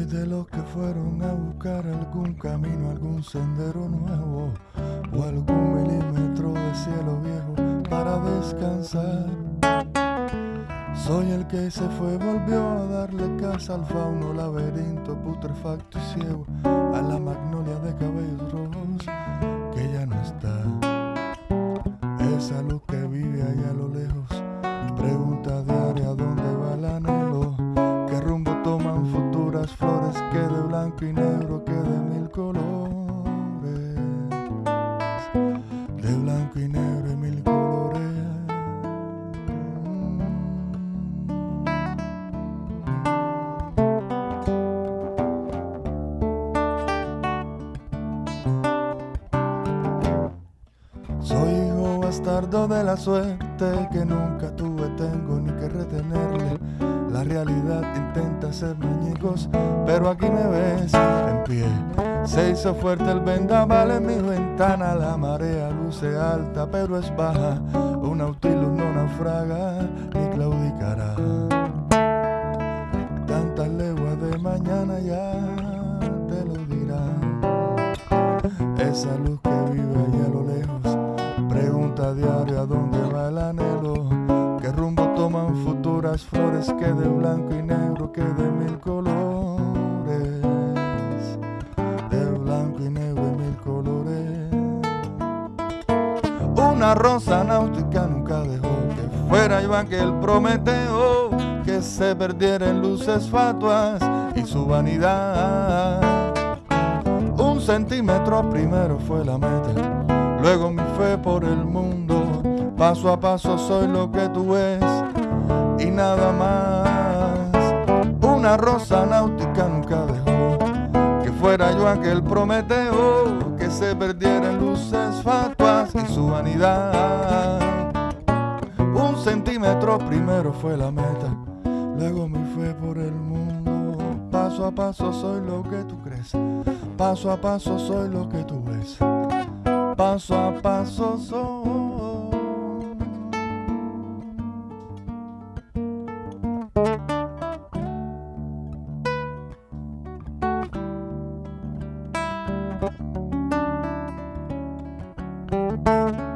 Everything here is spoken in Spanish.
Soy de los que fueron a buscar algún camino, algún sendero nuevo o algún milímetro de cielo viejo para descansar. Soy el que se fue, volvió a darle casa al fauno, laberinto putrefacto y ciego, a la magnolia de cabellos bastardo de la suerte que nunca tuve, tengo ni que retenerle. La realidad intenta ser muñecos, pero aquí me ves en pie. Se hizo fuerte el vendaval en mi ventana, la marea luce alta, pero es baja. Un nautilus no naufraga ni claudicará. Tantas leguas de mañana ya te lo dirán. Esa luz Pregunta diaria dónde va el anhelo, qué rumbo toman futuras flores que de blanco y negro, que de mil colores, de blanco y negro y mil colores. Una rosa náutica nunca dejó que fuera Iván que el Prometeo, que se perdiera en luces fatuas y su vanidad. Un centímetro primero fue la meta luego mi fe por el mundo. Paso a paso soy lo que tú ves y nada más. Una rosa náutica nunca dejó que fuera yo aquel Prometeo que se perdiera en luces fatuas y su vanidad. Un centímetro primero fue la meta, luego mi fe por el mundo. Paso a paso soy lo que tú crees, paso a paso soy lo que tú ves paso a paso son. Thank